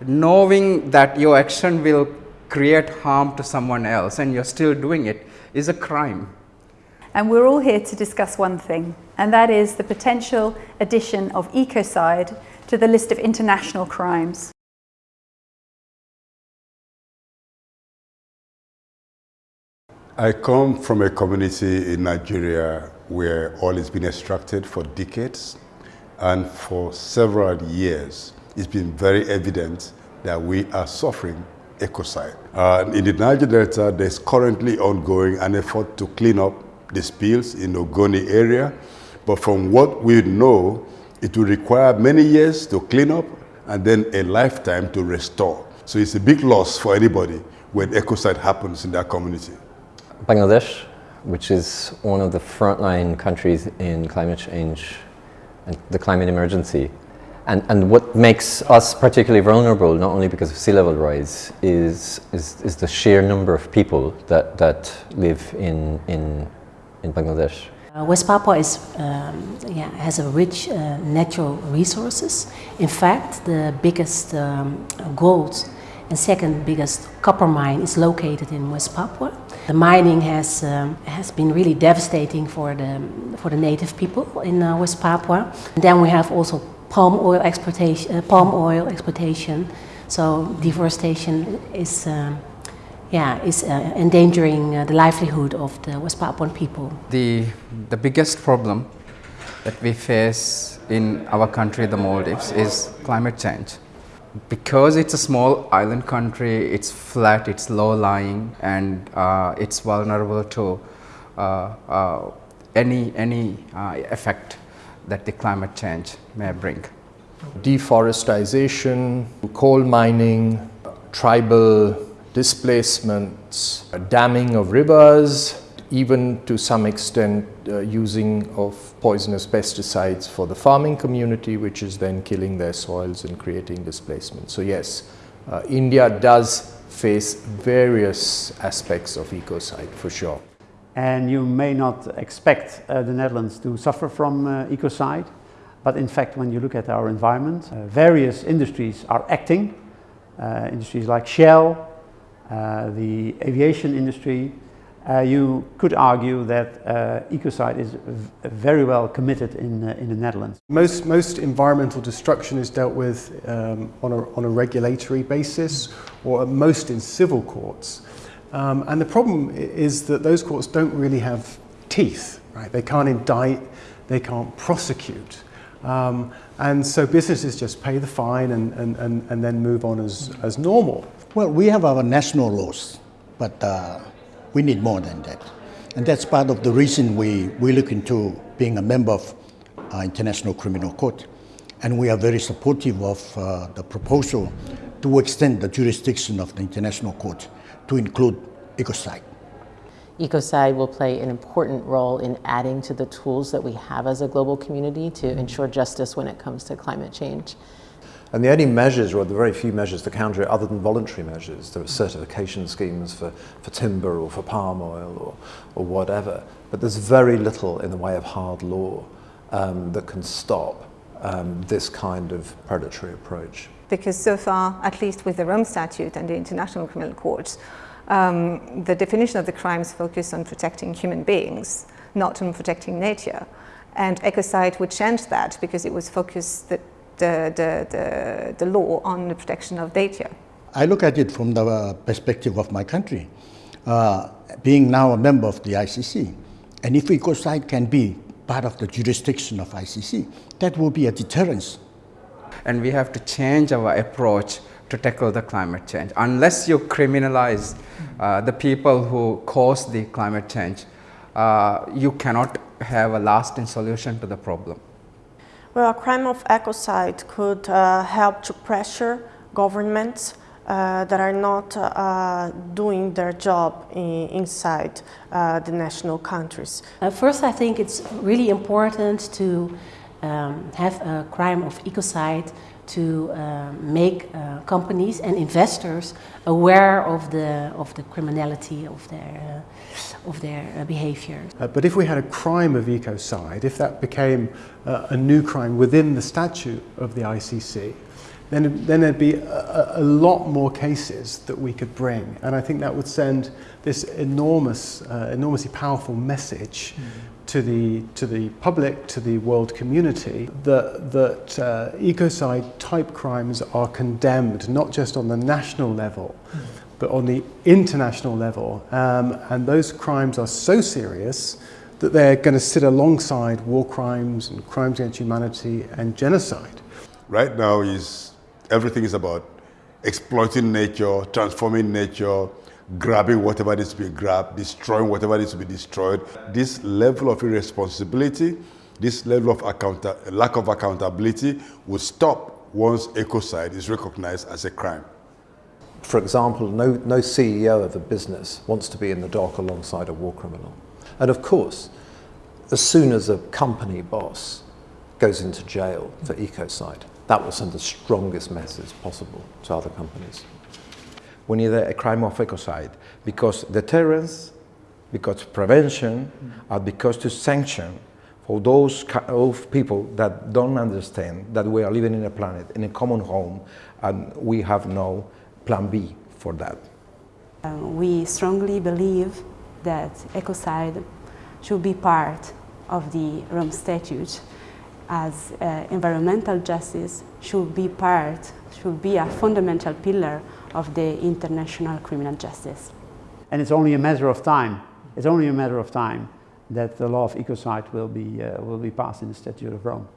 knowing that your action will create harm to someone else and you're still doing it is a crime. And we're all here to discuss one thing, and that is the potential addition of ecocide to the list of international crimes. I come from a community in Nigeria where oil has been extracted for decades and for several years it's been very evident that we are suffering ecocide. Uh, in the Niger Delta there's currently ongoing an effort to clean up the spills in the Ogoni area but from what we know it will require many years to clean up and then a lifetime to restore. So it's a big loss for anybody when ecocide happens in that community. Bangladesh, which is one of the frontline countries in climate change and the climate emergency. And, and what makes us particularly vulnerable, not only because of sea level rise, is, is, is the sheer number of people that, that live in, in, in Bangladesh. Uh, West Papua is, um, yeah, has a rich uh, natural resources. In fact, the biggest um, gold and second biggest copper mine is located in West Papua. The mining has, um, has been really devastating for the, for the native people in uh, West Papua. And then we have also palm oil exportation, uh, palm oil exploitation. So deforestation is, uh, yeah, is uh, endangering uh, the livelihood of the West Papuan people. The, the biggest problem that we face in our country, the Maldives, is climate change because it's a small island country, it's flat, it's low-lying, and uh, it's vulnerable to uh, any, any effect that the climate change may bring. Deforestation, coal mining, tribal displacements, damming of rivers, even to some extent uh, using of poisonous pesticides for the farming community, which is then killing their soils and creating displacement. So yes, uh, India does face various aspects of ecocide for sure. And you may not expect uh, the Netherlands to suffer from uh, ecocide, but in fact when you look at our environment, uh, various industries are acting. Uh, industries like Shell, the aviation industry, uh, you could argue that uh, ecocide is very well committed in, uh, in the Netherlands. Most, most environmental destruction is dealt with um, on, a, on a regulatory basis or at most in civil courts. Um, and the problem is that those courts don't really have teeth, right? They can't indict, they can't prosecute. Um, and so businesses just pay the fine and, and, and, and then move on as, as normal. Well, we have our national laws, but uh, we need more than that. And that's part of the reason we, we look into being a member of uh, International Criminal Court. And we are very supportive of uh, the proposal to extend the jurisdiction of the International Court to include ecocide. Ecocide will play an important role in adding to the tools that we have as a global community to ensure justice when it comes to climate change. And the only measures, or the very few measures to counter it other than voluntary measures, there are certification schemes for, for timber or for palm oil or, or whatever, but there's very little in the way of hard law um, that can stop um, this kind of predatory approach. Because so far, at least with the Rome Statute and the International Criminal Court, um, the definition of the crimes focus on protecting human beings, not on protecting nature. And ecocide would change that because it was focused that the, the, the, the law on the protection of data. I look at it from the perspective of my country, uh, being now a member of the ICC. And if ecocide can be part of the jurisdiction of ICC, that will be a deterrence. And we have to change our approach to tackle the climate change. Unless you criminalize uh, the people who cause the climate change, uh, you cannot have a lasting solution to the problem. Well, a crime of ecocide could uh, help to pressure governments uh, that are not uh, doing their job in, inside uh, the national countries. Uh, first, I think it's really important to um, have a crime of ecocide to uh, make uh, companies and investors aware of the of the criminality of their uh, of their uh, behavior. Uh, but if we had a crime of ecocide, if that became uh, a new crime within the statute of the ICC, then, then there'd be a, a, lot more cases that we could bring. And I think that would send this enormous, uh, enormously powerful message mm. to, the, to the public, to the world community, that, that uh, ecocide type crimes are condemned not just on the national level, mm. but on the international level. Um, and those crimes are so serious that they're going to sit alongside war crimes and crimes against humanity and genocide. Right now is everything is about exploiting nature, transforming nature, grabbing whatever needs to be grabbed, destroying whatever needs to be destroyed. This level of irresponsibility, this level of lack of accountability will stop once ecocide is recognized as a crime. For example, no, no CEO of a business wants to be in the dock alongside a war criminal. And of course, as soon as a company boss goes into jail for ecocide, that will send the strongest message possible to other companies. We need a, crime of ecocide because deterrence, because prevention, and because to sanction for those of people that don't understand that we are living in a planet, in a common home, and we have no plan B for that. Uh, we strongly believe that ecocide should be part of the Rome Statute as uh, environmental justice should be part, should be a fundamental pillar of the international criminal justice. And it's only a matter of time, it's only a matter of time that the law of ecocide will be, uh, will be passed in the Statute of Rome.